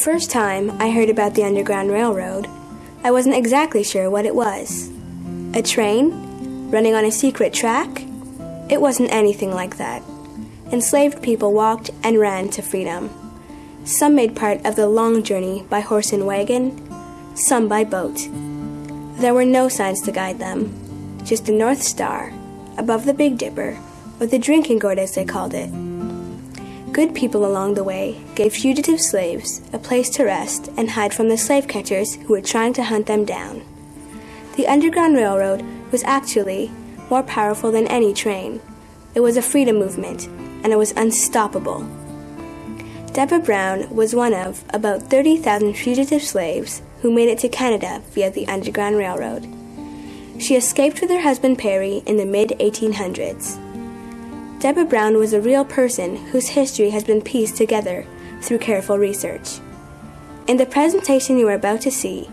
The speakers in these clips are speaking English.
first time I heard about the Underground Railroad, I wasn't exactly sure what it was. A train? Running on a secret track? It wasn't anything like that. Enslaved people walked and ran to freedom. Some made part of the long journey by horse and wagon, some by boat. There were no signs to guide them, just the North Star above the Big Dipper, or the drinking gourd as they called it. Good people along the way gave fugitive slaves a place to rest and hide from the slave catchers who were trying to hunt them down. The Underground Railroad was actually more powerful than any train. It was a freedom movement, and it was unstoppable. Deborah Brown was one of about 30,000 fugitive slaves who made it to Canada via the Underground Railroad. She escaped with her husband Perry in the mid 1800s. Deborah Brown was a real person whose history has been pieced together through careful research. In the presentation you are about to see,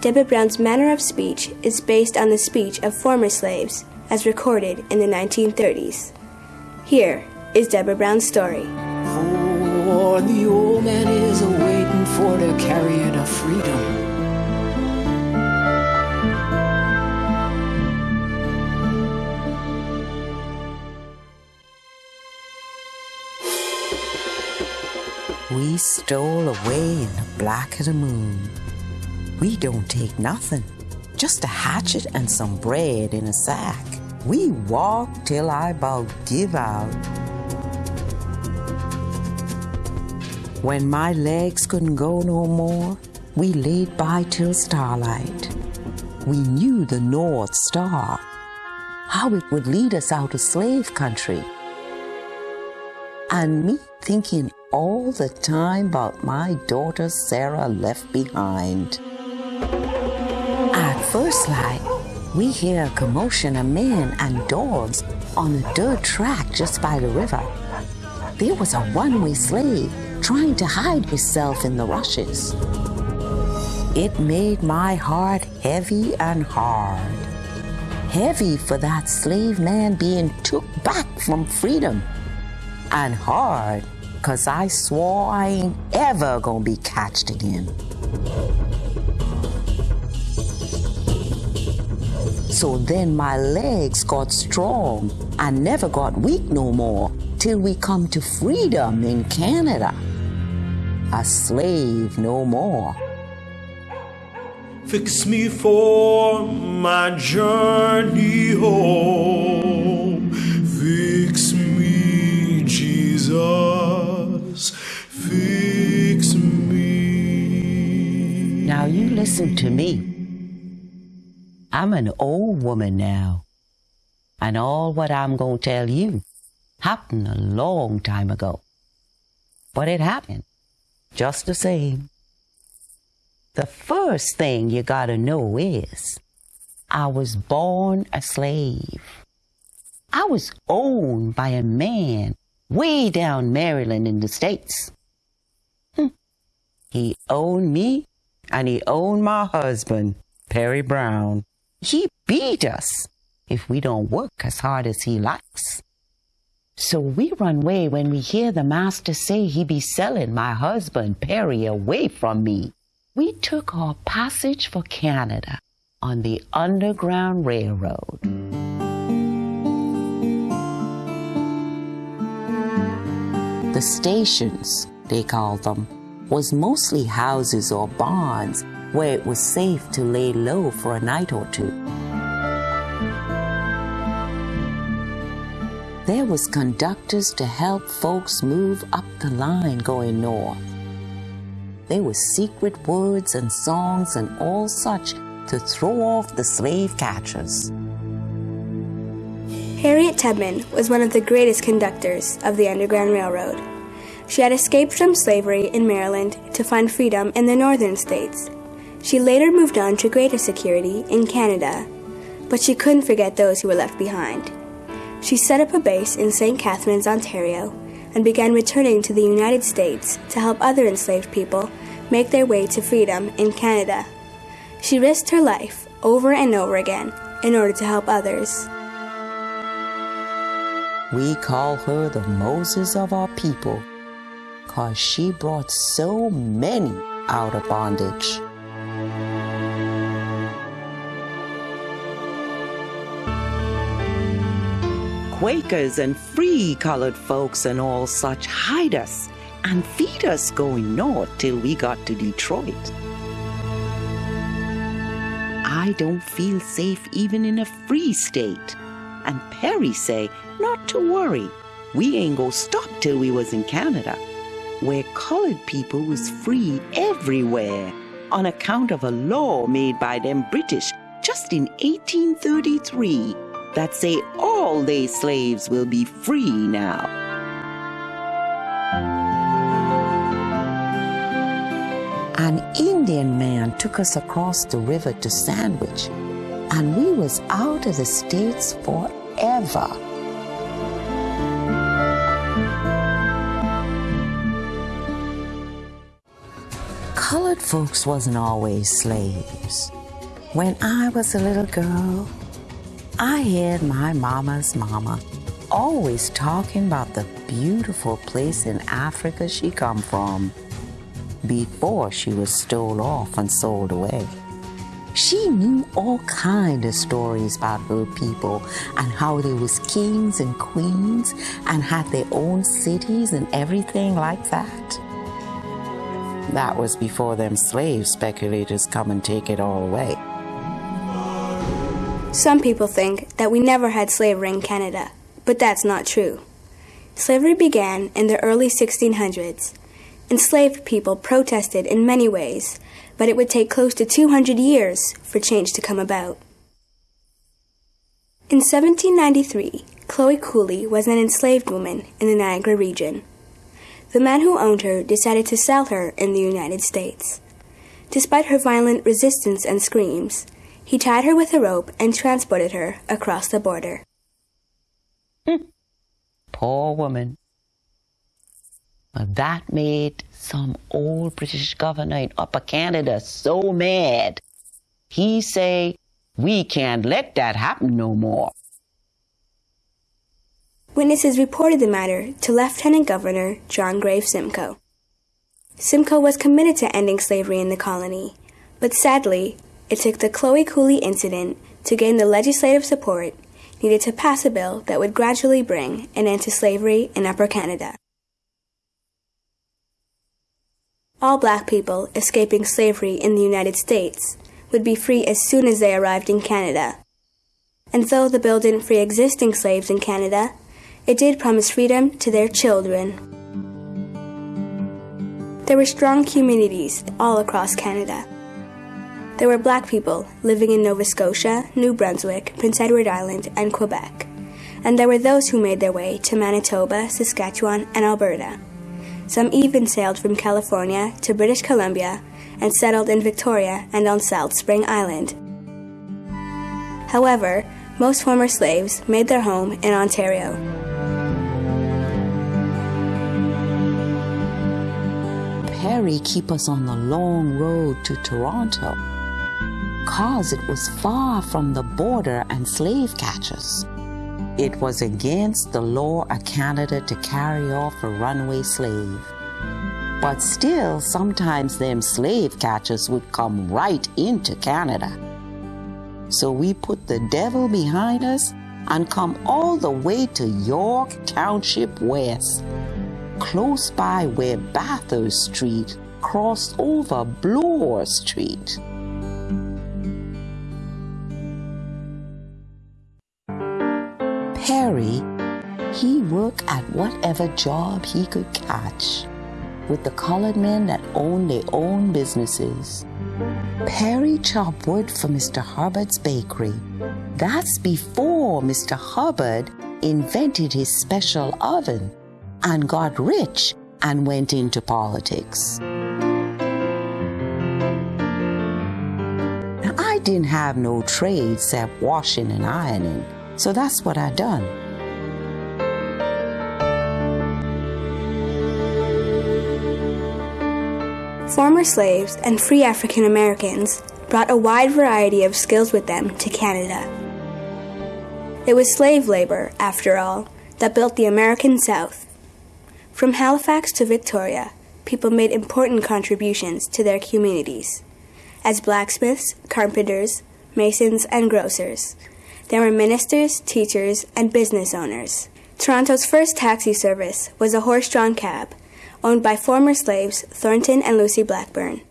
Deborah Brown's manner of speech is based on the speech of former slaves as recorded in the 1930s. Here is Deborah Brown's story. The old man is for freedom. We stole away in the black of the moon. We don't take nothing, just a hatchet and some bread in a sack. We walk till I about give out. When my legs couldn't go no more, we laid by till starlight. We knew the North Star, how it would lead us out of slave country. And me thinking all the time about my daughter Sarah left behind. At first light, we hear a commotion of men and dogs on a dirt track just by the river. There was a runaway slave trying to hide himself in the rushes. It made my heart heavy and hard. Heavy for that slave man being took back from freedom. And hard cause I swore I ain't ever gonna be catched again. So then my legs got strong. I never got weak no more till we come to freedom in Canada. A slave no more. Fix me for my journey home. Fix me, Jesus. Now you listen to me. I'm an old woman now. And all what I'm going to tell you happened a long time ago. But it happened just the same. The first thing you gotta know is I was born a slave. I was owned by a man way down Maryland in the States. Hm. He owned me and he owned my husband, Perry Brown. He beat us if we don't work as hard as he likes. So we run away when we hear the master say he be selling my husband Perry away from me. We took our passage for Canada on the Underground Railroad. The stations, they called them, was mostly houses or barns where it was safe to lay low for a night or two. There was conductors to help folks move up the line going north. There was secret words and songs and all such to throw off the slave catchers. Harriet Tubman was one of the greatest conductors of the Underground Railroad. She had escaped from slavery in Maryland to find freedom in the northern states. She later moved on to greater security in Canada, but she couldn't forget those who were left behind. She set up a base in St. Catharines, Ontario, and began returning to the United States to help other enslaved people make their way to freedom in Canada. She risked her life over and over again in order to help others. We call her the Moses of our people, because she brought so many out of bondage. Quakers and free colored folks and all such hide us and feed us going north till we got to Detroit. I don't feel safe even in a free state. And Perry say not to worry, we ain't go stop till we was in Canada, where colored people was free everywhere on account of a law made by them British just in 1833 that say all they slaves will be free now. An Indian man took us across the river to Sandwich, and we was out of the States forever. Folks wasn't always slaves. When I was a little girl, I heard my mama's mama always talking about the beautiful place in Africa she come from before she was stole off and sold away. She knew all kind of stories about her people and how they was kings and queens and had their own cities and everything like that. That was before them slave speculators come and take it all away. Some people think that we never had slavery in Canada, but that's not true. Slavery began in the early 1600s. Enslaved people protested in many ways, but it would take close to 200 years for change to come about. In 1793, Chloe Cooley was an enslaved woman in the Niagara region. The man who owned her decided to sell her in the United States. Despite her violent resistance and screams, he tied her with a rope and transported her across the border. Hmm. Poor woman. That made some old British governor in Upper Canada so mad. He say, we can't let that happen no more. Witnesses reported the matter to Lieutenant Governor John Graves Simcoe. Simcoe was committed to ending slavery in the colony, but sadly, it took the Chloe Cooley incident to gain the legislative support needed to pass a bill that would gradually bring an end to slavery in Upper Canada. All black people escaping slavery in the United States would be free as soon as they arrived in Canada. And though the bill didn't free existing slaves in Canada, it did promise freedom to their children. There were strong communities all across Canada. There were black people living in Nova Scotia, New Brunswick, Prince Edward Island, and Quebec. And there were those who made their way to Manitoba, Saskatchewan, and Alberta. Some even sailed from California to British Columbia and settled in Victoria and on Salt Spring Island. However, most former slaves made their home in Ontario. Perry keep us on the long road to Toronto, cause it was far from the border and slave catchers. It was against the law of Canada to carry off a runaway slave. But still, sometimes them slave catchers would come right into Canada. So we put the devil behind us and come all the way to York Township West close by where Bathurst Street crossed over Bloor Street. Perry, he worked at whatever job he could catch with the colored men that owned their own businesses. Perry chopped wood for Mr. Hubbard's bakery. That's before Mr. Hubbard invented his special oven and got rich and went into politics. Now, I didn't have no trade except washing and ironing, so that's what I done. Former slaves and free African Americans brought a wide variety of skills with them to Canada. It was slave labor, after all, that built the American South. From Halifax to Victoria, people made important contributions to their communities. As blacksmiths, carpenters, masons, and grocers, there were ministers, teachers, and business owners. Toronto's first taxi service was a horse drawn cab, owned by former slaves Thornton and Lucy Blackburn.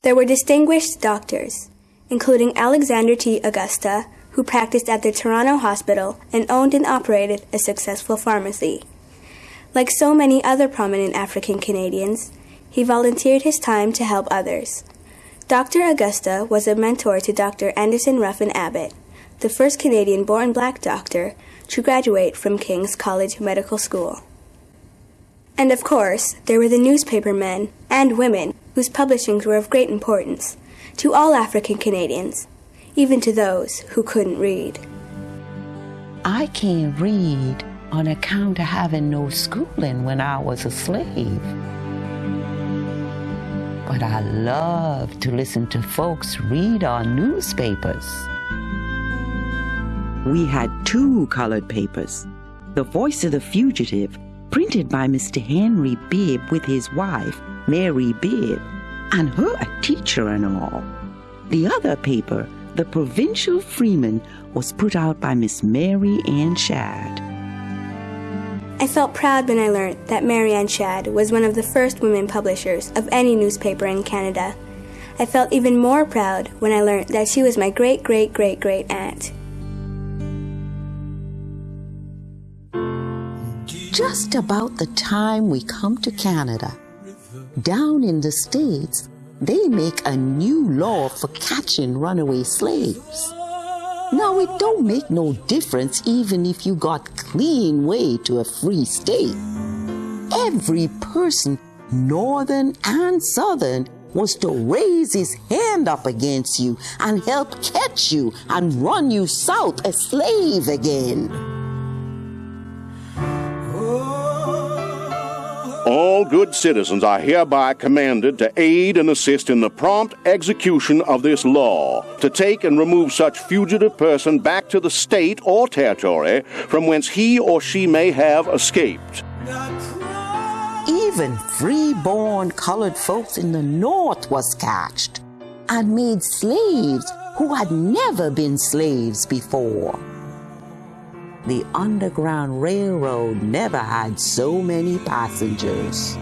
There were distinguished doctors, including Alexander T. Augusta, who practiced at the Toronto Hospital and owned and operated a successful pharmacy. Like so many other prominent African Canadians, he volunteered his time to help others. Dr. Augusta was a mentor to Dr. Anderson Ruffin Abbott, the first Canadian born black doctor to graduate from King's College Medical School. And of course, there were the newspaper men and women whose publishings were of great importance to all African Canadians, even to those who couldn't read. I can't read on account of having no schooling when I was a slave. But I love to listen to folks read our newspapers. We had two colored papers The Voice of the Fugitive, printed by Mr. Henry Bibb with his wife, Mary Bibb, and her a teacher and all. The other paper, The Provincial Freeman, was put out by Miss Mary Ann Shadd. I felt proud when I learned that Marianne Ann Shadd was one of the first women publishers of any newspaper in Canada. I felt even more proud when I learned that she was my great great great great aunt. Just about the time we come to Canada, down in the States, they make a new law for catching runaway slaves. Now, it don't make no difference even if you got clean way to a free state. Every person, northern and southern, was to raise his hand up against you and help catch you and run you south a slave again. All good citizens are hereby commanded to aid and assist in the prompt execution of this law, to take and remove such fugitive person back to the state or territory from whence he or she may have escaped. Even free-born colored folks in the North was catched and made slaves who had never been slaves before the Underground Railroad never had so many passengers.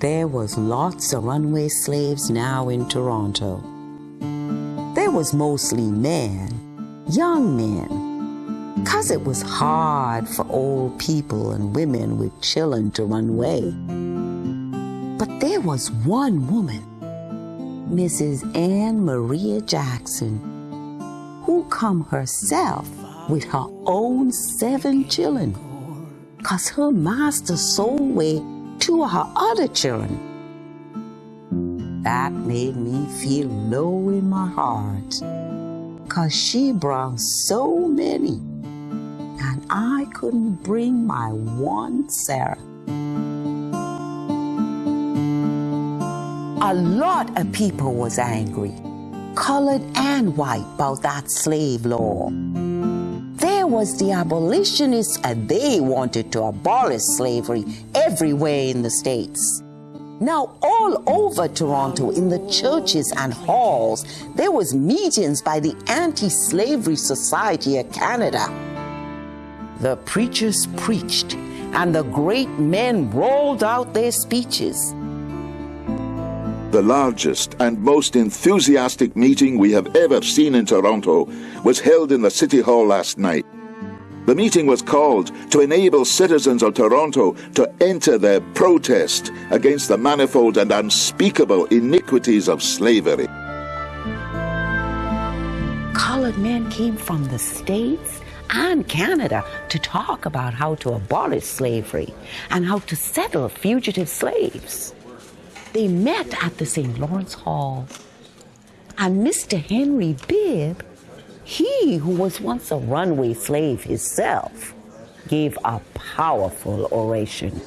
There was lots of runaway slaves now in Toronto. There was mostly men, young men, cause it was hard for old people and women with children to run away. But there was one woman Mrs. Ann Maria Jackson, who come herself with her own seven children, cause her master sold away two of her other children. That made me feel low in my heart, cause she brought so many, and I couldn't bring my one Sarah. A lot of people was angry, colored and white, about that slave law. There was the abolitionists and they wanted to abolish slavery everywhere in the States. Now, all over Toronto, in the churches and halls, there was meetings by the Anti-Slavery Society of Canada. The preachers preached, and the great men rolled out their speeches the largest and most enthusiastic meeting we have ever seen in Toronto was held in the City Hall last night. The meeting was called to enable citizens of Toronto to enter their protest against the manifold and unspeakable iniquities of slavery. Colored men came from the States and Canada to talk about how to abolish slavery and how to settle fugitive slaves. They met at the St. Lawrence Hall. And Mr. Henry Bibb, he who was once a runaway slave himself, gave a powerful oration.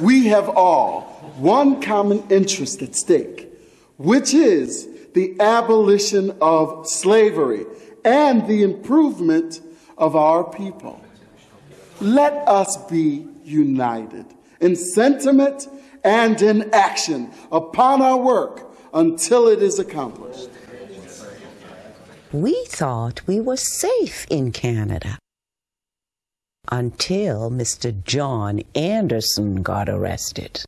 We have all one common interest at stake, which is the abolition of slavery and the improvement of our people. Let us be united in sentiment and in action upon our work until it is accomplished. We thought we were safe in Canada until Mr. John Anderson got arrested.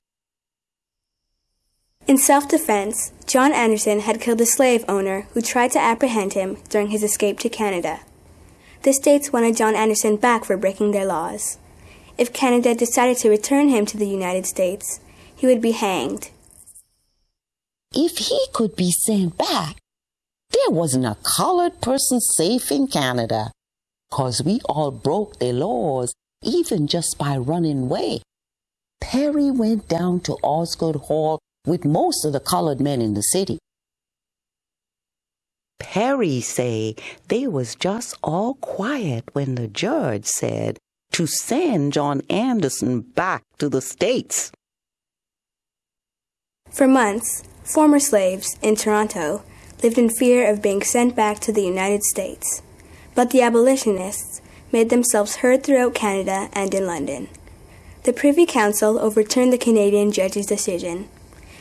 In self defense, John Anderson had killed a slave owner who tried to apprehend him during his escape to Canada. The states wanted John Anderson back for breaking their laws. If Canada decided to return him to the United States, he would be hanged. If he could be sent back, there wasn't a colored person safe in Canada, 'cause we all broke their laws even just by running away. Perry went down to Osgoode Hall with most of the colored men in the city. Perry say they was just all quiet when the judge said to send John Anderson back to the States. For months, former slaves in Toronto lived in fear of being sent back to the United States, but the abolitionists made themselves heard throughout Canada and in London. The Privy Council overturned the Canadian judge's decision,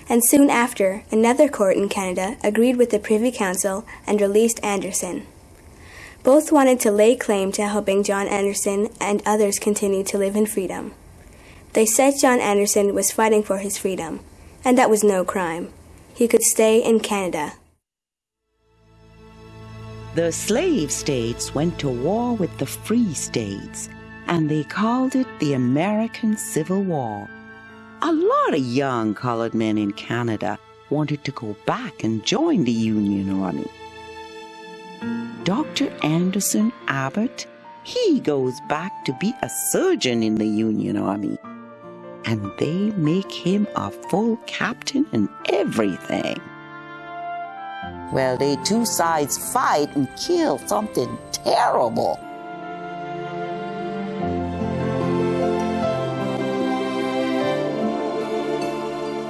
and soon after, another court in Canada agreed with the Privy Council and released Anderson. Both wanted to lay claim to helping John Anderson and others continue to live in freedom. They said John Anderson was fighting for his freedom, and that was no crime. He could stay in Canada. The slave states went to war with the free states, and they called it the American Civil War. A lot of young colored men in Canada wanted to go back and join the Union Army. Dr. Anderson Abbott, he goes back to be a surgeon in the Union Army. And they make him a full captain and everything. Well, they two sides fight and kill something terrible.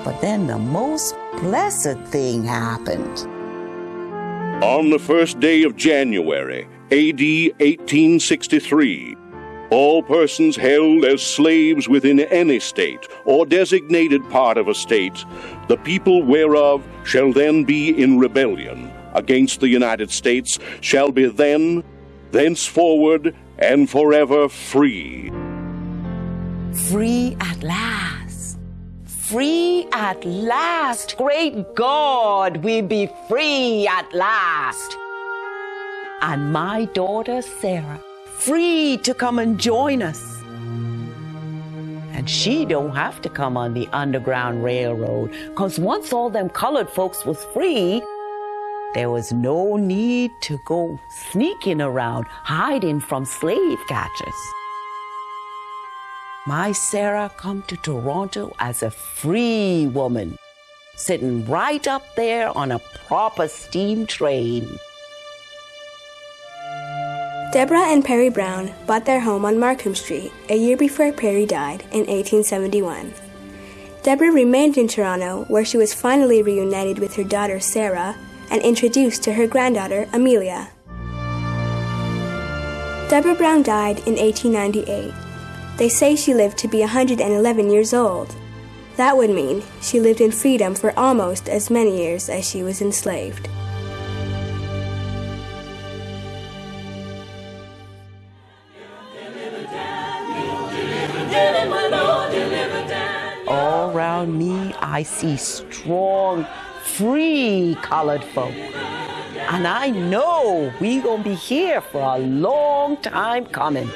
But then the most blessed thing happened. On the first day of January, AD 1863, all persons held as slaves within any state or designated part of a state, the people whereof shall then be in rebellion against the United States, shall be then, thenceforward, and forever free. Free at last. Free at last. Great God, we be free at last. And my daughter Sarah, free to come and join us. And she don't have to come on the Underground Railroad, cause once all them colored folks was free, there was no need to go sneaking around, hiding from slave catchers. My Sarah come to Toronto as a free woman, sitting right up there on a proper steam train. Deborah and Perry Brown bought their home on Markham Street a year before Perry died in 1871. Deborah remained in Toronto, where she was finally reunited with her daughter Sarah and introduced to her granddaughter Amelia. Deborah Brown died in 1898. They say she lived to be 111 years old. That would mean she lived in freedom for almost as many years as she was enslaved. I see strong, free colored folk. And I know we gonna be here for a long time coming.